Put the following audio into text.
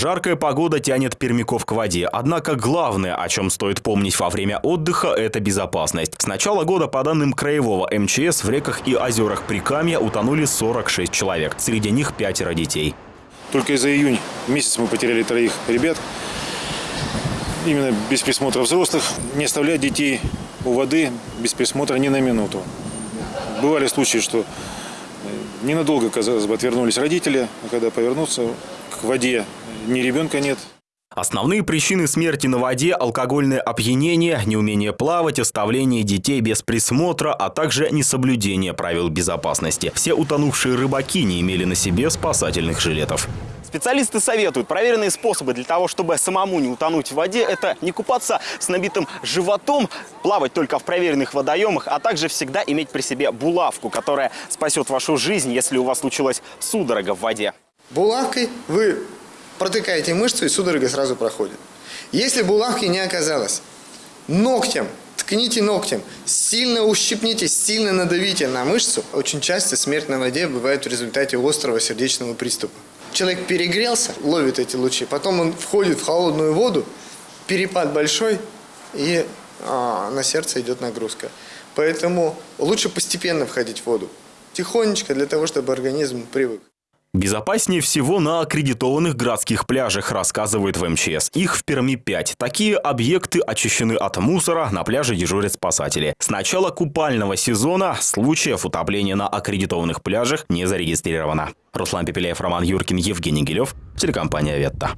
Жаркая погода тянет пермяков к воде. Однако главное, о чем стоит помнить во время отдыха, это безопасность. С начала года, по данным краевого МЧС, в реках и озерах Прикамья утонули 46 человек. Среди них пятеро детей. Только за июнь месяц мы потеряли троих ребят. Именно без присмотра взрослых. Не оставлять детей у воды без присмотра ни на минуту. Бывали случаи, что э, ненадолго, казалось бы, отвернулись родители, а когда повернуться к воде, ни ребенка нет. Основные причины смерти на воде – алкогольное опьянение, неумение плавать, оставление детей без присмотра, а также несоблюдение правил безопасности. Все утонувшие рыбаки не имели на себе спасательных жилетов. Специалисты советуют проверенные способы для того, чтобы самому не утонуть в воде. Это не купаться с набитым животом, плавать только в проверенных водоемах, а также всегда иметь при себе булавку, которая спасет вашу жизнь, если у вас случилась судорога в воде. Булавкой вы протыкаете мышцу и судорога сразу проходит. Если булавки не оказалось, ногтем ткните ногтем, сильно ущипните, сильно надавите на мышцу. Очень часто смерть на воде бывает в результате острого сердечного приступа. Человек перегрелся, ловит эти лучи, потом он входит в холодную воду, перепад большой, и а, на сердце идет нагрузка. Поэтому лучше постепенно входить в воду, тихонечко, для того, чтобы организм привык. Безопаснее всего на аккредитованных городских пляжах, рассказывает в МЧС. Их в Перми 5. Такие объекты очищены от мусора, на пляже дежурят спасатели. С начала купального сезона случаев утопления на аккредитованных пляжах не зарегистрировано. Руслан Пепеляев, Роман Юркин, Евгений Гилев, телекомпания «Ветта».